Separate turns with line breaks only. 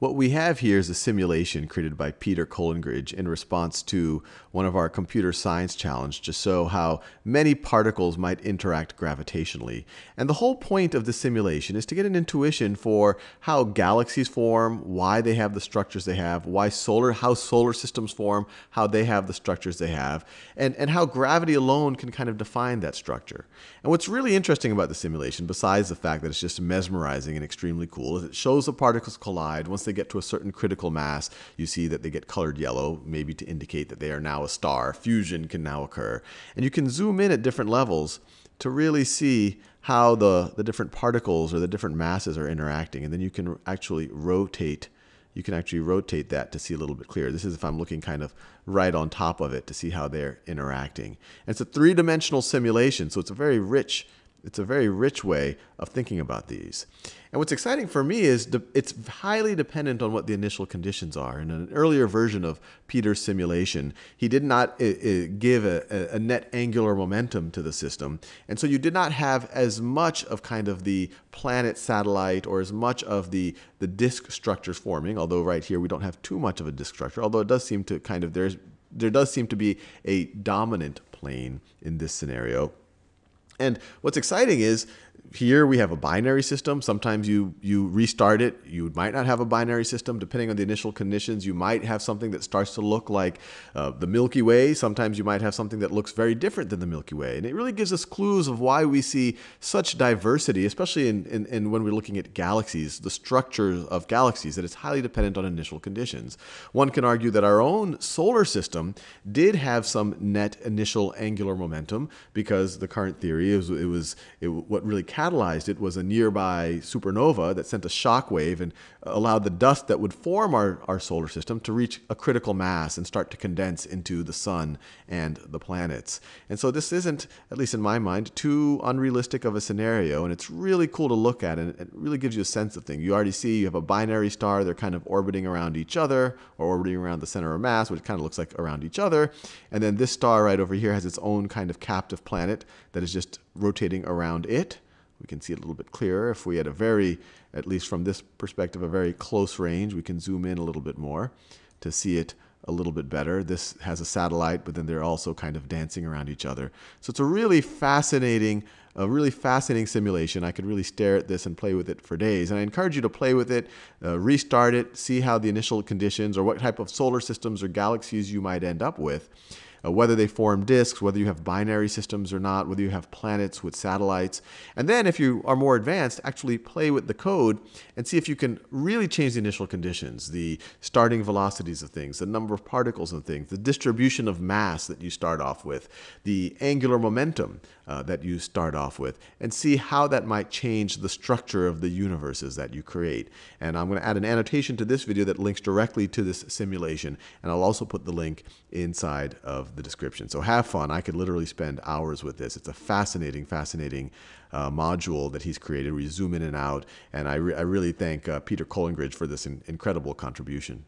What we have here is a simulation created by Peter Collingridge in response to one of our computer science challenge to show how many particles might interact gravitationally. And the whole point of the simulation is to get an intuition for how galaxies form, why they have the structures they have, why solar, how solar systems form, how they have the structures they have, and, and how gravity alone can kind of define that structure. And what's really interesting about the simulation, besides the fact that it's just mesmerizing and extremely cool, is it shows the particles collide once they get to a certain critical mass, you see that they get colored yellow, maybe to indicate that they are now a star. Fusion can now occur. And you can zoom in at different levels to really see how the, the different particles or the different masses are interacting. And then you can actually rotate you can actually rotate that to see a little bit clearer. This is if I'm looking kind of right on top of it to see how they're interacting. And it's a three-dimensional simulation, so it's a very rich it's a very rich way of thinking about these. And what's exciting for me is it's highly dependent on what the initial conditions are. In an earlier version of Peter's simulation, he did not uh, uh, give a, a, net angular momentum to the system. And so you did not have as much of kind of the planet satellite or as much of the, the disk structures forming, although right here we don't have too much of a disk structure, although it does seem to kind of, there's, there does seem to be a dominant plane in this scenario. And what's exciting is here we have a binary system. Sometimes you, you restart it. You might not have a binary system. Depending on the initial conditions, you might have something that starts to look like uh, the Milky Way. Sometimes you might have something that looks very different than the Milky Way. And it really gives us clues of why we see such diversity, especially in, in, in when we're looking at galaxies, the structures of galaxies, that it's highly dependent on initial conditions. One can argue that our own solar system did have some net initial angular momentum because the current theory is it was it, what really catalyzed it was a nearby supernova that sent a shock wave and allowed the dust that would form our, our solar system to reach a critical mass and start to condense into the sun and the planets. And so this isn't, at least in my mind, too unrealistic of a scenario. And it's really cool to look at and it really gives you a sense of things. You already see you have a binary star, they're kind of orbiting around each other or orbiting around the center of mass, which kind of looks like around each other. And then this star right over here has its own kind of captive planet that is just rotating around it. We can see it a little bit clearer. If we had a very, at least from this perspective, a very close range, we can zoom in a little bit more to see it a little bit better. This has a satellite, but then they're also kind of dancing around each other. So it's a really fascinating, a really fascinating simulation. I could really stare at this and play with it for days. And I encourage you to play with it, uh, restart it, see how the initial conditions or what type of solar systems or galaxies you might end up with uh, whether they form disks, whether you have binary systems or not, whether you have planets with satellites. And then if you are more advanced, actually play with the code and see if you can really change the initial conditions, the starting velocities of things, the number of particles of things, the distribution of mass that you start off with, the angular momentum uh, that you start off with, and see how that might change the structure of the universes that you create. And I'm going to add an annotation to this video that links directly to this simulation, and I'll also put the link inside of the description. So have fun. I could literally spend hours with this. It's a fascinating, fascinating uh, module that he's created. We zoom in and out, and I, re I really thank uh, Peter Collingridge for this in incredible contribution.